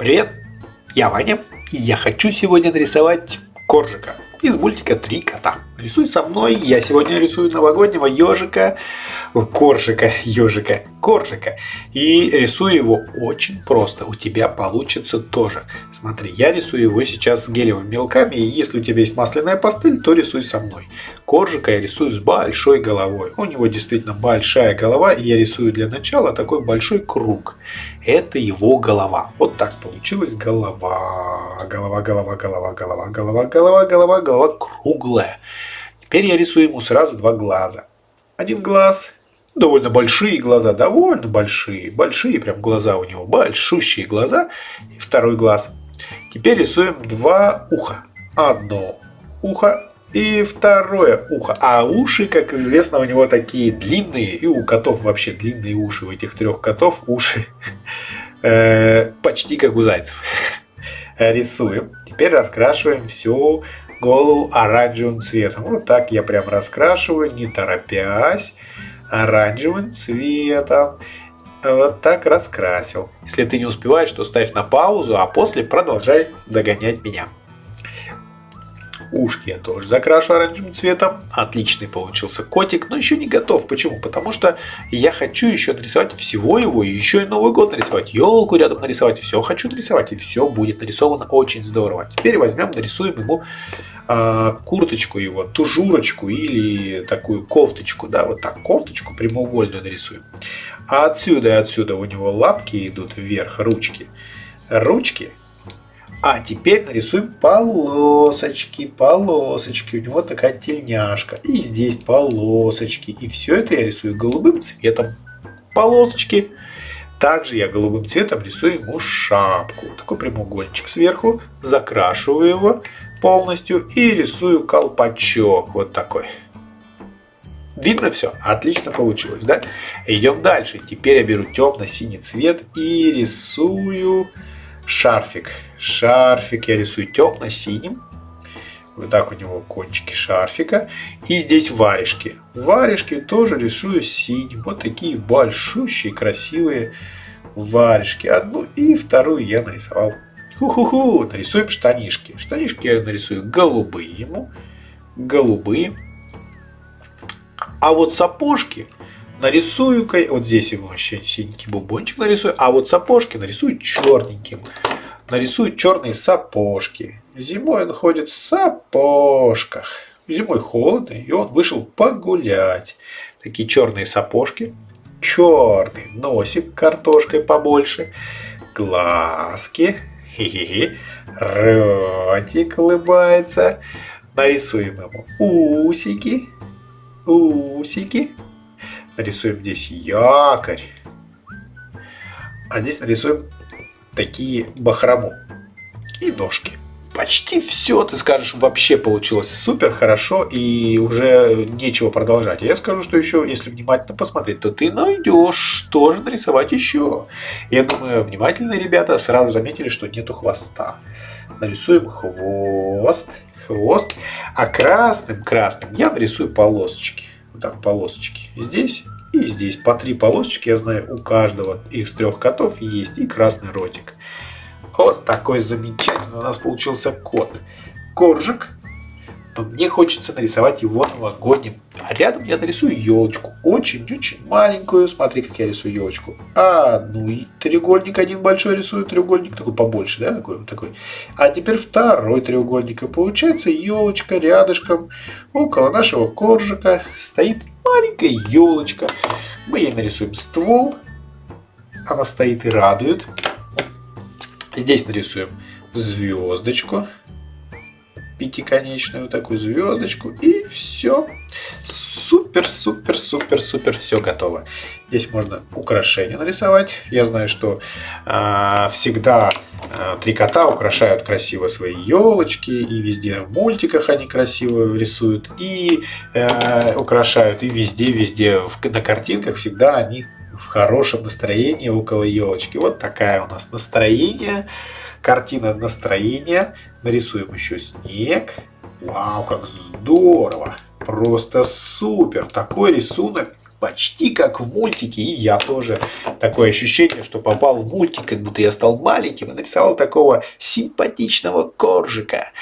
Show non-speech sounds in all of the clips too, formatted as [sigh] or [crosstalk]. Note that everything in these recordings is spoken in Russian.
Привет, я Ваня, и я хочу сегодня нарисовать коржика из мультика «Три кота». Рисуй со мной, я сегодня рисую новогоднего ежика, коржика, ежика, коржика. И рисую его очень просто, у тебя получится тоже. Смотри, я рисую его сейчас гелевыми мелками, и если у тебя есть масляная пастель, то рисуй со мной. Коржика я рисую с большой головой. У него действительно большая голова, и я рисую для начала такой большой круг. Это его голова. Вот так получилась голова. Голова, голова, голова, голова, голова, голова, голова, голова круглая. Теперь я рисую ему сразу два глаза. Один глаз, довольно большие глаза, довольно большие, большие прям глаза у него, большущие глаза. И второй глаз. Теперь рисуем два уха. Одно ухо и второе ухо. А уши, как известно, у него такие длинные. И у котов вообще длинные уши. У этих трех котов уши [laughs] э, почти как у зайцев. [laughs] Рисуем. Теперь раскрашиваем всю голову оранжевым цветом. Вот так я прям раскрашиваю, не торопясь, оранжевым цветом. Вот так раскрасил. Если ты не успеваешь, то ставь на паузу, а после продолжай догонять меня. Ушки я тоже закрашу оранжевым цветом. Отличный получился котик, но еще не готов. Почему? Потому что я хочу еще нарисовать всего его, и еще и Новый год нарисовать, елку рядом нарисовать. Все хочу нарисовать, и все будет нарисовано очень здорово. Теперь возьмем, нарисуем ему курточку его, тужурочку или такую кофточку. Да, вот так, кофточку прямоугольную нарисуем. А отсюда и отсюда у него лапки идут вверх, ручки. Ручки а теперь нарисуем полосочки, полосочки. У него такая тельняшка. И здесь полосочки. И все это я рисую голубым цветом. Полосочки. Также я голубым цветом рисую ему шапку. Такой прямоугольничек сверху. Закрашиваю его полностью. И рисую колпачок. Вот такой. Видно все? Отлично получилось, да? Идем дальше. Теперь я беру темно-синий цвет и рисую шарфик. Шарфик я рисую темно-синим. Вот так у него кончики шарфика. И здесь варежки. Варежки тоже рисую синим. Вот такие большущие, красивые варежки. Одну и вторую я нарисовал. Ху-ху-ху. Нарисуем штанишки. Штанишки я нарисую голубые ему. Голубые. А вот сапожки нарисую, вот здесь ему еще синенький бубончик нарисую, а вот сапожки нарисую черненьким. Нарисую черные сапожки. Зимой он ходит в сапожках. Зимой холодно, и он вышел погулять. Такие черные сапожки. Черный носик картошкой побольше. Глазки. Хи-хи-хи. Ротик улыбается. Нарисуем ему усики. Усики. Нарисуем здесь якорь. А здесь нарисуем такие бахрому и ножки. Почти все, ты скажешь, вообще получилось супер хорошо и уже нечего продолжать. Я скажу, что еще, если внимательно посмотреть, то ты найдешь, что же нарисовать еще. Я думаю, внимательные ребята сразу заметили, что нету хвоста. Нарисуем хвост, хвост, а красным-красным я нарисую полосочки. Вот так, полосочки. Здесь и здесь по три полосочки, я знаю, у каждого из трех котов есть и красный ротик. Вот такой замечательный у нас получился кот. Коржик. Но мне хочется нарисовать его новогодним. А рядом я нарисую елочку. Очень-очень маленькую. Смотри, как я рисую елочку. Одну и треугольник. Один большой рисую треугольник. Такой побольше, да? Такой, такой. А теперь второй треугольник. И получается елочка рядышком около нашего коржика стоит маленькая елочка. Мы ей нарисуем ствол. Она стоит и радует. Здесь нарисуем звездочку. Пятиконечную такую звездочку. И все. Супер, супер, супер, супер. Все готово. Здесь можно украшения нарисовать. Я знаю, что э, всегда э, три кота украшают красиво свои елочки. И везде в мультиках они красиво рисуют. И э, украшают. И везде, везде в, на картинках всегда они в хорошем настроении около елочки. Вот такая у нас настроение. Картина настроения. Нарисуем еще снег. Вау, как здорово! Просто супер! Такой рисунок почти как в мультике, и я тоже. Такое ощущение, что попал в мультик, как будто я стал маленьким и нарисовал такого симпатичного коржика.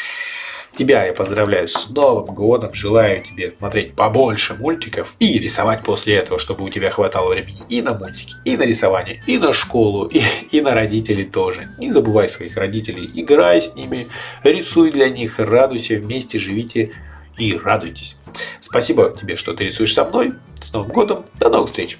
Тебя я поздравляю с Новым годом, желаю тебе смотреть побольше мультиков и рисовать после этого, чтобы у тебя хватало времени и на мультики, и на рисование, и на школу, и, [laughs] и на родителей тоже. Не забывай своих родителей, играй с ними, рисуй для них, радуйся вместе, живите и радуйтесь. Спасибо тебе, что ты рисуешь со мной. С Новым годом, до новых встреч!